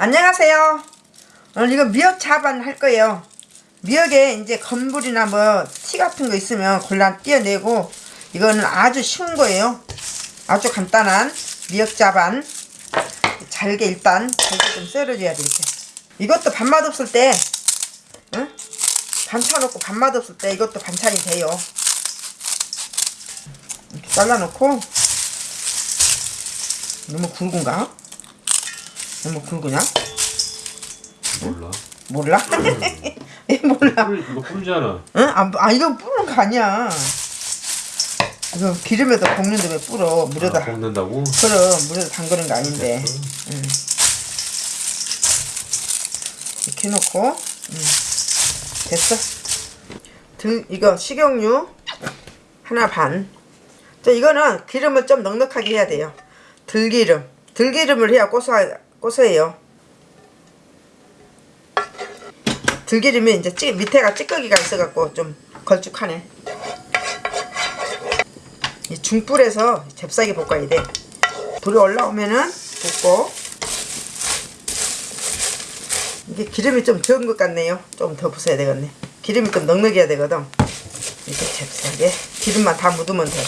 안녕하세요. 오늘 이거 미역 자반 할 거예요. 미역에 이제 건물이나 뭐 티 같은 거 있으면 골라 띄어내고 이거는 아주 쉬운 거예요. 아주 간단한 미역 자반. 잘게 일단 잘게 좀 썰어줘야 돼 이렇게. 이것도 밥맛 없을 때, 응? 반찬 없고 밥맛 없을 때 이것도 반찬이 돼요. 이렇게 잘라놓고 너무 굵은가? 너무 굵으냐? 몰라. 몰라? 얘 몰라. 뿔, 이거 뿔잖아. 응? 아, 아 이거 뿌는 거 아니야. 이거 기름에다 볶는데 왜 뿌려? 물에다. 아, 볶는다고? 그럼 물에다 담그는 거 아닌데. 응. 이렇게 해놓고 응. 됐어. 등 이거 식용유 하나 반. 저 이거는 기름을 좀 넉넉하게 해야 돼요. 들기름. 들기름을 해야 고소 고 소해요. 들기름이 이제 찌, 밑에가 찌꺼기가 있어갖고 좀 걸쭉하네. 이 중불에서 잽싸게 볶아야 돼. 불이 올라오면은 볶고 이게 기름이 좀 적은 것 같네요. 좀 더 부숴야 되겠네. 기름이 좀 넉넉해야 되거든. 이렇게 잽싸게 기름만 다 묻으면 돼.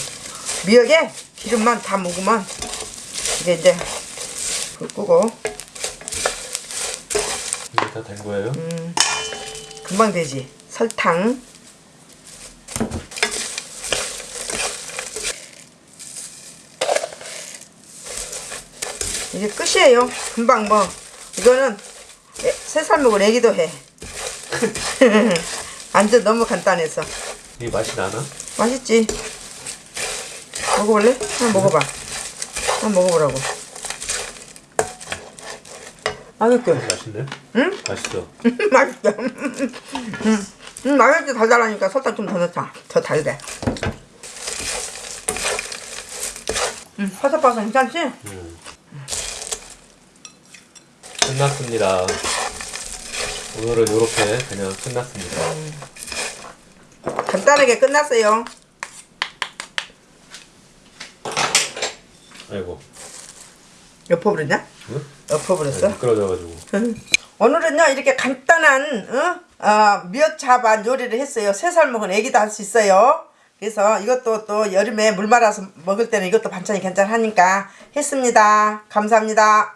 미역에 기름만 다 묻으면 이게 이제 불 끄고 이게 다 된 거예요? 음. 금방 되지. 설탕. 이게 끝이에요. 금방 뭐 이거는 애- 세살 먹은 애기도 해. 완전 너무 간단해서 이게 맛이 나나? 맛있지. 먹어볼래? 한번 먹어봐. 한번 먹어보라고. 맛있게. 맛있네? 응? 맛있어. 맛있어. 음, 음, 맛있지 달달하니까 설탕 좀 더 넣자. 더 달대. 음, 바삭바삭 괜찮지? 음. 끝났습니다. 오늘은 이렇게 그냥 끝났습니다. 간단하게 끝났어요. 아이고. 엎어버렸냐? 응? 엎어버렸어? 미끄러져가지고. 오늘은요 이렇게 간단한 어? 어, 미역자반 요리를 했어요. 세살 먹은 애기도 할 수 있어요. 그래서 이것도 또 여름에 물 말아서 먹을 때는 이것도 반찬이 괜찮으니까 했습니다. 감사합니다.